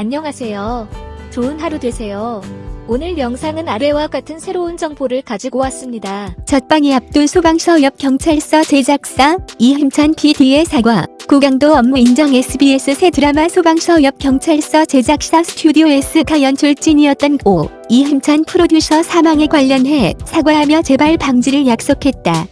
안녕하세요. 좋은 하루 되세요. 오늘 영상은 아래와 같은 새로운 정보를 가지고 왔습니다. 첫방이 앞둔 소방서 옆 경찰서 제작사 이힘찬 PD의 사과 고강도 업무 인정 SBS 새 드라마 소방서 옆 경찰서 제작사 스튜디오 S가 연출진이었던 고 이힘찬 프로듀서 사망에 관련해 사과하며 재발 방지를 약속했다.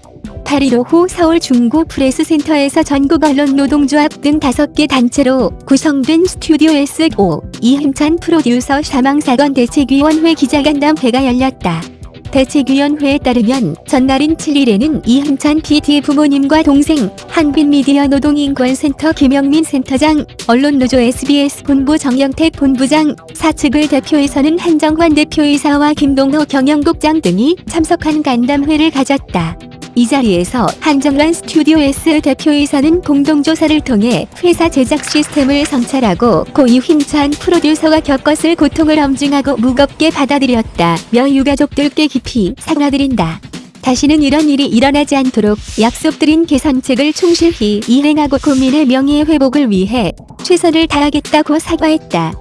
8일 오후 서울 중구 프레스센터에서 전국 언론 노동조합 등 5개 단체로 구성된 스튜디오 S5 이힘찬 프로듀서 사망사건 대책위원회 기자간담회가 열렸다. 대책위원회에 따르면 전날인 7일에는 이흠찬 PD 부모님과 동생, 한빛미디어 노동인권센터 김영민 센터장, 언론노조 SBS 본부 정영택 본부장, 사측을 대표해서는 한정환 대표이사와 김동호 경영국장 등이 참석한 간담회를 가졌다. 이 자리에서 한정환 스튜디오 S 대표이사는 공동조사를 통해 회사 제작 시스템을 성찰하고 고이 힘찬 프로듀서가 겪었을 고통을 엄중하고 무겁게 받아들였다며 유가족들께 깊이 사과드린다. 다시는 이런 일이 일어나지 않도록 약속드린 개선책을 충실히 이행하고 국민의 명예 회복을 위해 최선을 다하겠다고 사과했다.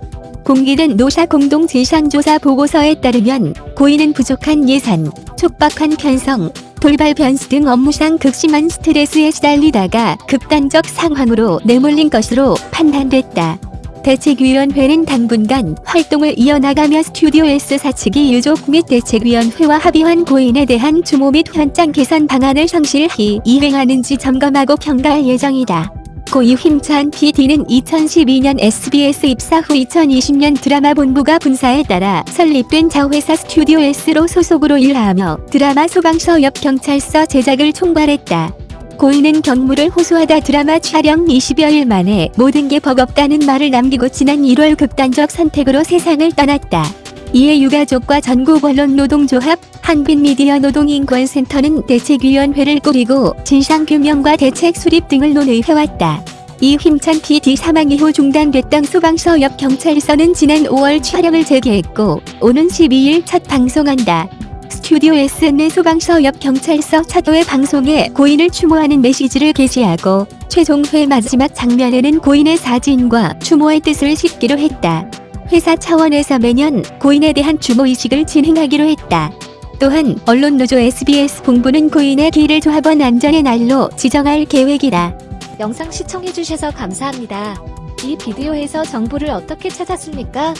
공개된 노사 공동 진상조사 보고서에 따르면 고인은 부족한 예산, 촉박한 편성, 돌발 변수 등 업무상 극심한 스트레스에 시달리다가 극단적 상황으로 내몰린 것으로 판단됐다. 대책위원회는 당분간 활동을 이어나가며 스튜디오 S 사측이 유족 및 대책위원회와 합의한 고인에 대한 주모 및 현장 개선 방안을 성실히 이행하는지 점검하고 평가할 예정이다. 고이 힘찬 PD는 2012년 SBS 입사 후 2020년 드라마 본부가 분사에 따라 설립된 자회사 스튜디오 S로 소속으로 일하며 드라마 소방서 옆 경찰서 제작을 총괄했다. 고인은 경무를 호소하다 드라마 촬영 20여일 만에 모든 게 버겁다는 말을 남기고 지난 1월 극단적 선택으로 세상을 떠났다. 이에 유가족과 전국 언론 노동조합, 한빛미디어 노동인권센터는 대책위원회를 꾸리고 진상규명과 대책 수립 등을 논의해왔다. 이 힘찬 PD 사망 이후 중단됐던 소방서 옆 경찰서는 지난 5월 촬영을 재개했고 오는 12일 첫 방송한다. 스튜디오 S는 소방서 옆 경찰서 차도의 방송에 고인을 추모하는 메시지를 게시하고 최종회 마지막 장면에는 고인의 사진과 추모의 뜻을 싣기로 했다. 회사 차원에서 매년 고인에 대한 추모의식을 진행하기로 했다. 또한 언론노조 SBS 본부는 고인의 길을 조합원 안전의 날로 지정할 계획이다. 영상 시청해주셔서 감사합니다. 이 비디오에서 정보를 어떻게 찾았습니까?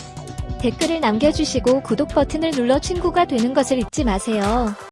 댓글을 남겨주시고 구독 버튼을 눌러 친구가 되는 것을 잊지 마세요.